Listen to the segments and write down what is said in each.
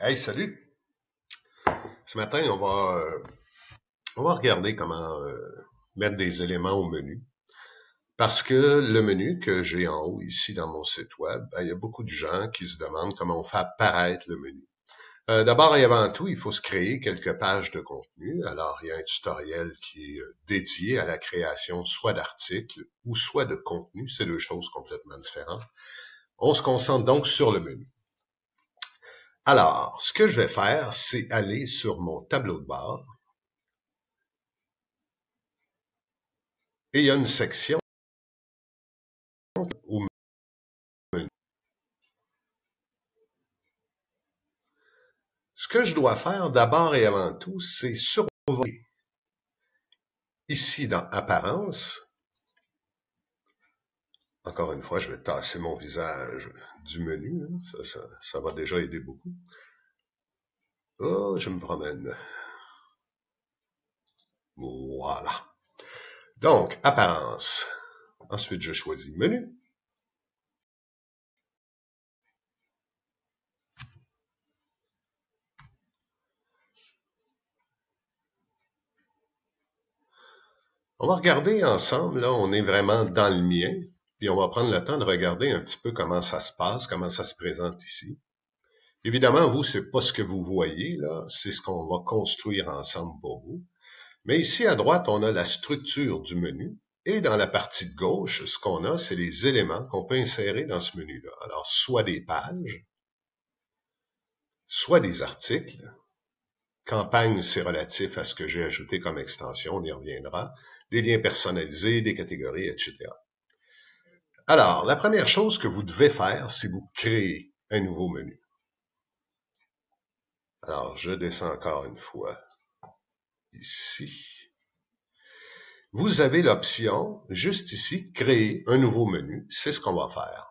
Hey, salut! Ce matin, on va, euh, on va regarder comment euh, mettre des éléments au menu. Parce que le menu que j'ai en haut ici dans mon site web, ben, il y a beaucoup de gens qui se demandent comment on fait apparaître le menu. Euh, d'abord et avant tout, il faut se créer quelques pages de contenu. Alors, il y a un tutoriel qui est dédié à la création soit d'articles ou soit de contenu. C'est deux choses complètement différentes. On se concentre donc sur le menu. Alors, ce que je vais faire, c'est aller sur mon tableau de bord. Et il y a une section. Ce que je dois faire d'abord et avant tout, c'est survoler ici dans Apparence. Encore une fois, je vais tasser mon visage du menu. Hein. Ça, va déjà aider beaucoup. Oh, je me promène. Voilà. Donc, apparence. Ensuite, je choisis menu. On va regarder ensemble, là, on est vraiment dans le mien. Puis on va prendre le temps de regarder un petit peu comment ça se passe, comment ça se présente ici. Évidemment, vous, c'est pas ce que vous voyez, là, c'est ce qu'on va construire ensemble pour vous. Mais ici à droite, on a la structure du menu. Et dans la partie de gauche, ce qu'on a, c'est les éléments qu'on peut insérer dans ce menu-là. Alors, soit des pages, soit des articles. Campagne, c'est relatif à ce que j'ai ajouté comme extension, on y reviendra. Des liens personnalisés, des catégories, etc. Alors, la première chose que vous devez faire, c'est vous créer un nouveau menu. Alors, je descends encore une fois ici. Vous avez l'option, juste ici, créer un nouveau menu. C'est ce qu'on va faire.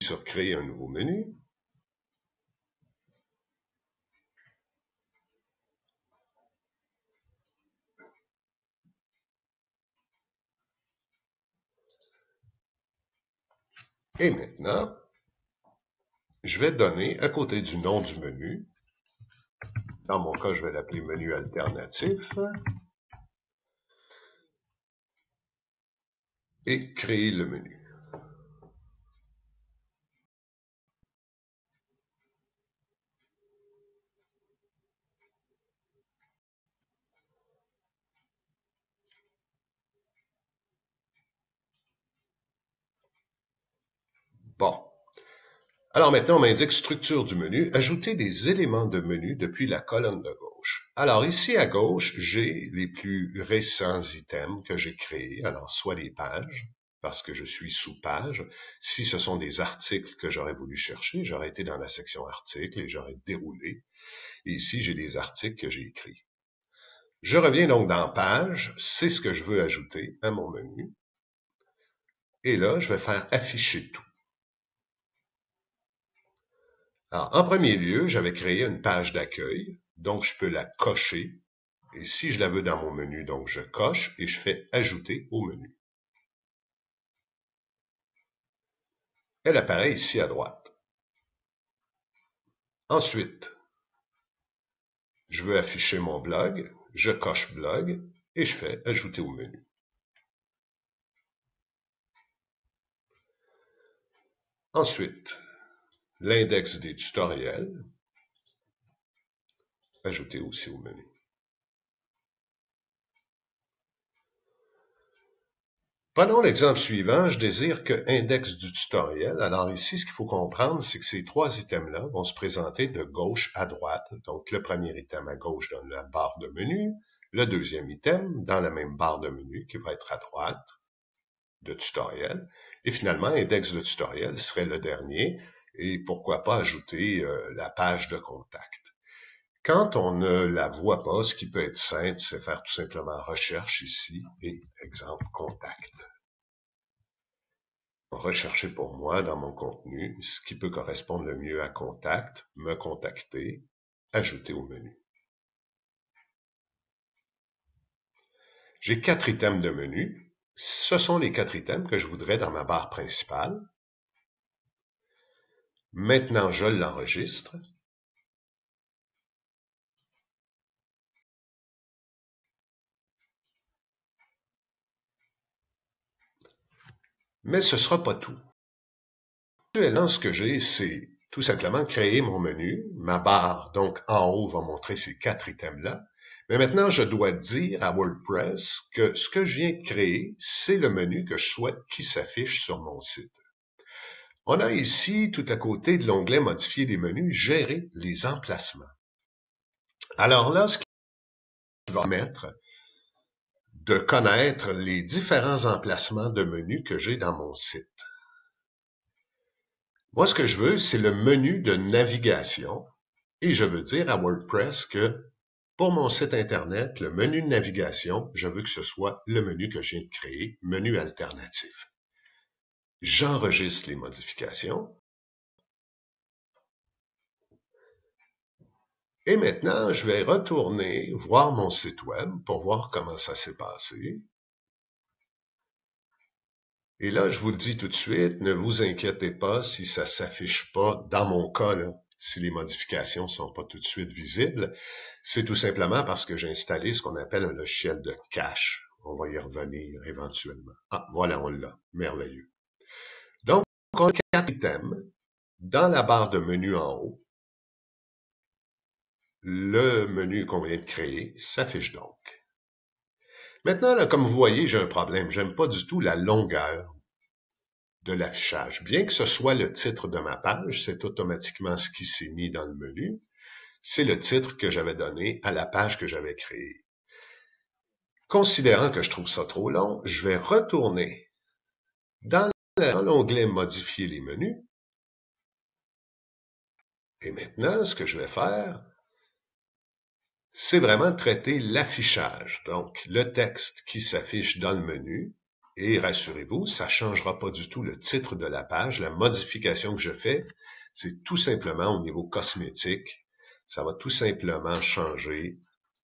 Sur créer un nouveau menu. Et maintenant, je vais donner à côté du nom du menu, dans mon cas, je vais l'appeler menu alternatif, et créer le menu. Bon. Alors maintenant, on m'indique structure du menu, ajouter des éléments de menu depuis la colonne de gauche. Alors ici à gauche, j'ai les plus récents items que j'ai créés, alors soit les pages, parce que je suis sous page. Si ce sont des articles que j'aurais voulu chercher, j'aurais été dans la section articles et j'aurais déroulé. Et ici, j'ai des articles que j'ai écrits. Je reviens donc dans page, c'est ce que je veux ajouter à mon menu. Et là, je vais faire afficher tout. Alors, en premier lieu, j'avais créé une page d'accueil, donc je peux la cocher. Et si je la veux dans mon menu, donc je coche et je fais ajouter au menu. Elle apparaît ici à droite. Ensuite, je veux afficher mon blog, je coche blog et je fais ajouter au menu. Ensuite, l'index des tutoriels, ajouté aussi au menu. Prenons l'exemple suivant, je désire que index du tutoriel. Alors ici, ce qu'il faut comprendre, c'est que ces trois items-là vont se présenter de gauche à droite. Donc le premier item à gauche dans la barre de menu, le deuxième item dans la même barre de menu qui va être à droite de tutoriel. Et finalement, index de tutoriel serait le dernier et pourquoi pas ajouter euh, la page de contact. Quand on ne la voit pas, ce qui peut être simple, c'est faire tout simplement recherche ici et exemple contact. Rechercher pour moi dans mon contenu ce qui peut correspondre le mieux à contact, me contacter, ajouter au menu. J'ai quatre items de menu. Ce sont les quatre items que je voudrais dans ma barre principale. Maintenant, je l'enregistre. Mais ce ne sera pas tout. Actuellement, ce que j'ai, c'est tout simplement créer mon menu. Ma barre, donc en haut, va montrer ces quatre items-là. Mais maintenant, je dois dire à WordPress que ce que je viens de créer, c'est le menu que je souhaite qui s'affiche sur mon site. On a ici, tout à côté de l'onglet Modifier les menus, Gérer les emplacements. Alors là, ce qui va permettre de connaître les différents emplacements de menus que j'ai dans mon site. Moi, ce que je veux, c'est le menu de navigation et je veux dire à WordPress que pour mon site Internet, le menu de navigation, je veux que ce soit le menu que je viens de créer, menu alternatif j'enregistre les modifications. Et maintenant, je vais retourner voir mon site web pour voir comment ça s'est passé. Et là, je vous le dis tout de suite, ne vous inquiétez pas si ça s'affiche pas, dans mon cas, si les modifications sont pas tout de suite visibles. C'est tout simplement parce que j'ai installé ce qu'on appelle un logiciel de cache. On va y revenir éventuellement. Ah, voilà, on l'a. Merveilleux. Quatre items dans la barre de menu en haut. Le menu qu'on vient de créer s'affiche donc. Maintenant, comme vous voyez, j'ai un problème. J'aime pas du tout la longueur de l'affichage. Bien que ce soit le titre de ma page, c'est automatiquement ce qui s'est mis dans le menu. C'est le titre que j'avais donné à la page que j'avais créée. Considérant que je trouve ça trop long, je vais retourner dans dans l'onglet Modifier les menus. Et maintenant, ce que je vais faire, c'est vraiment traiter l'affichage, donc le texte qui s'affiche dans le menu. Et rassurez-vous, ça ne changera pas du tout le titre de la page. La modification que je fais, c'est tout simplement au niveau cosmétique. Ça va tout simplement changer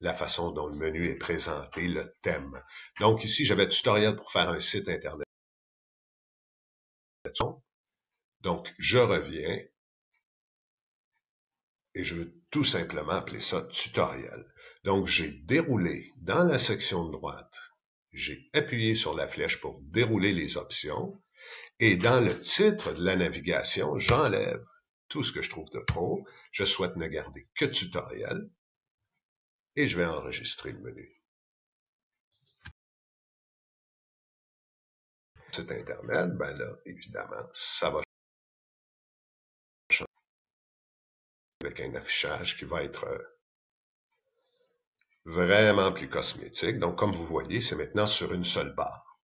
la façon dont le menu est présenté, le thème. Donc ici, j'avais tutoriel pour faire un site Internet. Donc, je reviens et je veux tout simplement appeler ça tutoriel. Donc, j'ai déroulé dans la section de droite, j'ai appuyé sur la flèche pour dérouler les options et dans le titre de la navigation, j'enlève tout ce que je trouve de trop. Je souhaite ne garder que tutoriel et je vais enregistrer le menu. Site Internet, ben là, évidemment, ça va changer avec un affichage qui va être euh, vraiment plus cosmétique. Donc, comme vous voyez, c'est maintenant sur une seule barre.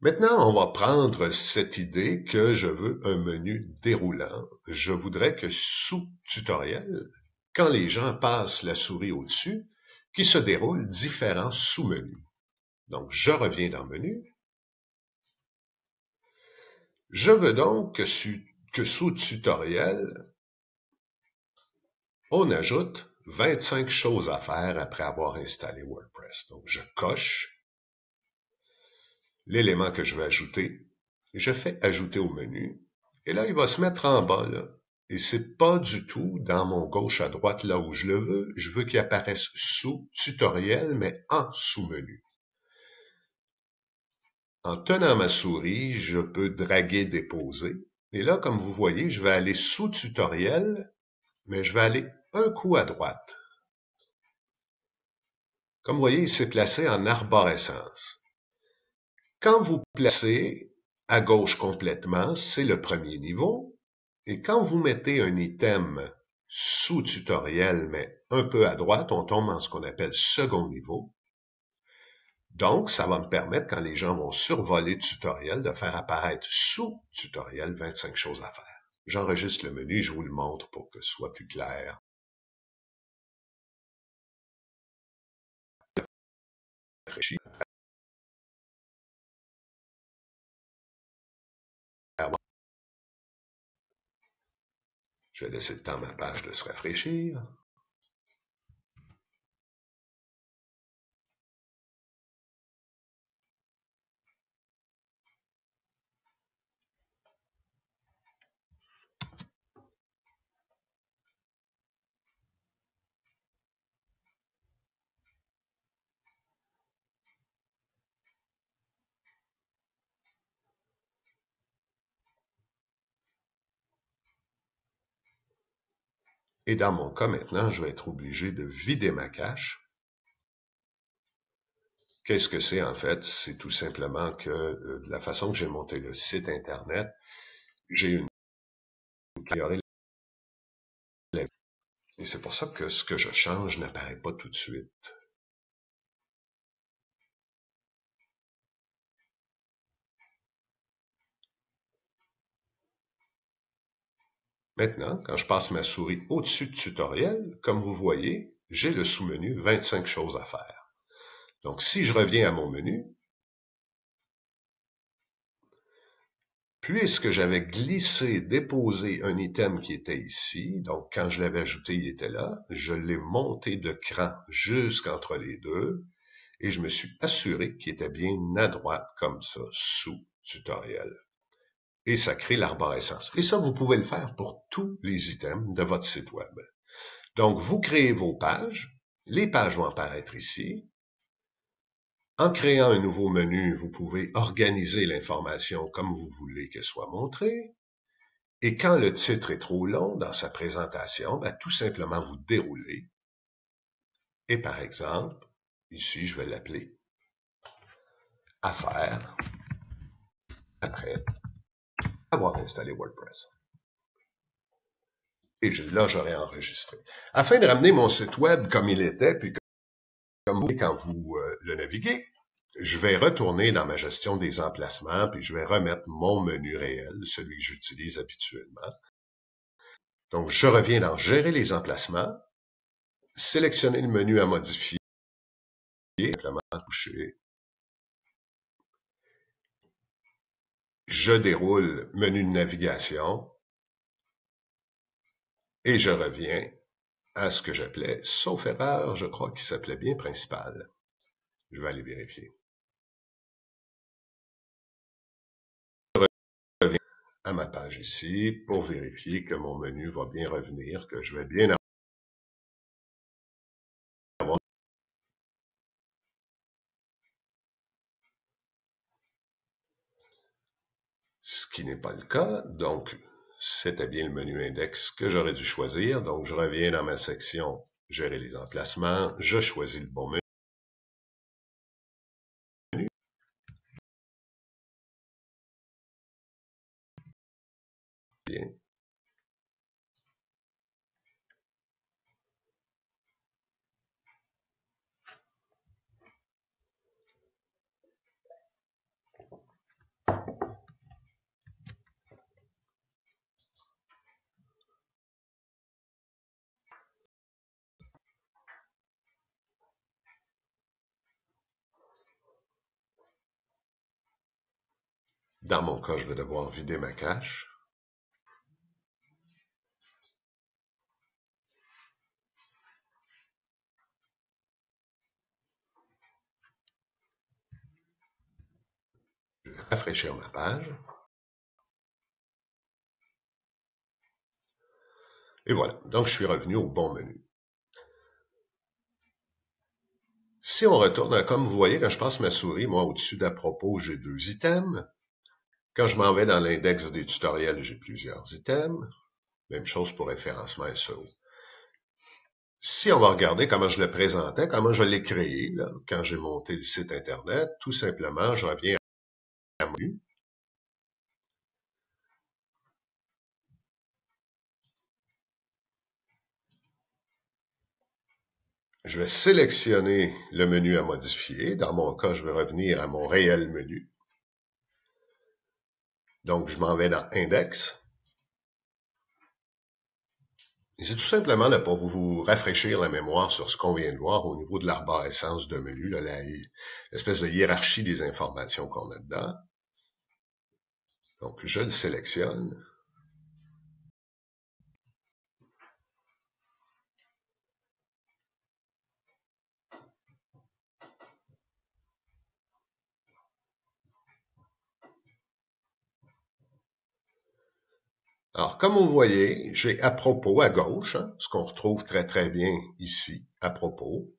Maintenant, on va prendre cette idée que je veux un menu déroulant. Je voudrais que sous tutoriel, quand les gens passent la souris au-dessus, qu'il se déroule différents sous-menus. Donc, je reviens dans Menu. Je veux donc que, sous tutoriel, on ajoute 25 choses à faire après avoir installé WordPress. Donc, je coche l'élément que je veux ajouter. Je fais ajouter au menu. Et là, il va se mettre en bas, là. Et c'est pas du tout dans mon gauche à droite là où je le veux. Je veux qu'il apparaisse sous tutoriel, mais en sous-menu. En tenant ma souris, je peux draguer, déposer. Et là, comme vous voyez, je vais aller sous tutoriel, mais je vais aller un coup à droite. Comme vous voyez, il s'est placé en arborescence. Quand vous placez à gauche complètement, c'est le premier niveau. Et quand vous mettez un item sous tutoriel, mais un peu à droite, on tombe en ce qu'on appelle second niveau. Donc, ça va me permettre, quand les gens vont survoler tutoriel, de faire apparaître sous tutoriel 25 choses à faire. J'enregistre le menu, je vous le montre pour que ce soit plus clair. Je vais laisser le temps à ma page de se rafraîchir. Et dans mon cas maintenant, je vais être obligé de vider ma cache. Qu'est-ce que c'est en fait? C'est tout simplement que euh, de la façon que j'ai monté le site Internet, j'ai une et c'est pour ça que ce que je change n'apparaît pas tout de suite. Maintenant, quand je passe ma souris au-dessus de tutoriel, comme vous voyez, j'ai le sous-menu 25 choses à faire. Donc, si je reviens à mon menu, puisque j'avais glissé, déposé un item qui était ici, donc quand je l'avais ajouté, il était là, je l'ai monté de cran jusqu'entre les deux, et je me suis assuré qu'il était bien à droite, comme ça, sous tutoriel et ça crée l'arborescence. Et ça, vous pouvez le faire pour tous les items de votre site web. Donc, vous créez vos pages. Les pages vont apparaître ici. En créant un nouveau menu, vous pouvez organiser l'information comme vous voulez qu'elle soit montrée. Et quand le titre est trop long dans sa présentation, ben, tout simplement vous déroulez. Et par exemple, ici, je vais l'appeler Affaires. Après, avoir installé WordPress. Et là, j'aurais enregistré. Afin de ramener mon site web comme il était, puis comme vous quand vous euh, le naviguez, je vais retourner dans ma gestion des emplacements, puis je vais remettre mon menu réel, celui que j'utilise habituellement. Donc, je reviens dans Gérer les emplacements, sélectionner le menu à modifier, simplement toucher je déroule menu de navigation et je reviens à ce que j'appelais, sauf erreur, je crois qu'il s'appelait bien principal. Je vais aller vérifier. Je reviens à ma page ici pour vérifier que mon menu va bien revenir, que je vais bien ce qui n'est pas le cas. Donc, c'était bien le menu index que j'aurais dû choisir. Donc, je reviens dans ma section Gérer les emplacements. Je choisis le bon menu. Bien. Dans mon cas, je vais devoir vider ma cache. Je vais rafraîchir ma page. Et voilà, donc je suis revenu au bon menu. Si on retourne, comme vous voyez, quand je passe ma souris, moi, au-dessus d'à propos, j'ai deux items. Quand je m'en vais dans l'index des tutoriels, j'ai plusieurs items. Même chose pour référencement SEO. Si on va regarder comment je le présentais, comment je l'ai créé, quand j'ai monté le site Internet, tout simplement, je reviens à menu. Je vais sélectionner le menu à modifier. Dans mon cas, je vais revenir à mon réel menu. Donc, je m'en vais dans Index. Et c'est tout simplement là, pour vous rafraîchir la mémoire sur ce qu'on vient de voir au niveau de l'arborescence de menu, l'espèce de hiérarchie des informations qu'on a dedans. Donc, je le sélectionne. Alors, comme vous voyez, j'ai à propos à gauche, hein, ce qu'on retrouve très très bien ici, à propos.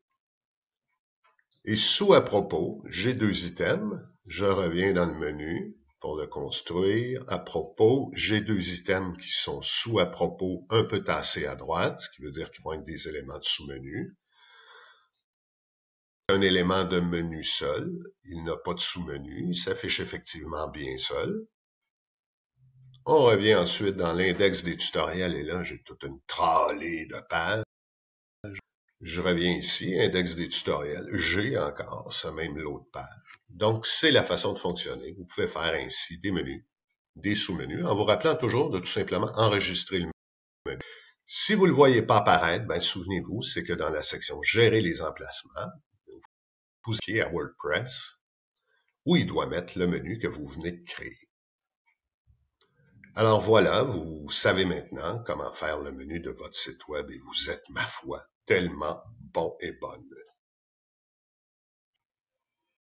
Et sous à propos, j'ai deux items. Je reviens dans le menu pour le construire. À propos, j'ai deux items qui sont sous à propos un peu tassés à droite, ce qui veut dire qu'ils vont être des éléments de sous-menu. Un élément de menu seul, il n'a pas de sous-menu, il s'affiche effectivement bien seul. On revient ensuite dans l'index des tutoriels et là, j'ai toute une tralée de pages. Je reviens ici, index des tutoriels. J'ai encore ce même lot de pages. Donc, c'est la façon de fonctionner. Vous pouvez faire ainsi des menus, des sous-menus, en vous rappelant toujours de tout simplement enregistrer le menu. Si vous ne le voyez pas apparaître, ben, souvenez-vous, c'est que dans la section Gérer les emplacements, vous cliquez à WordPress, où il doit mettre le menu que vous venez de créer. Alors voilà, vous savez maintenant comment faire le menu de votre site web et vous êtes, ma foi, tellement bon et bonne.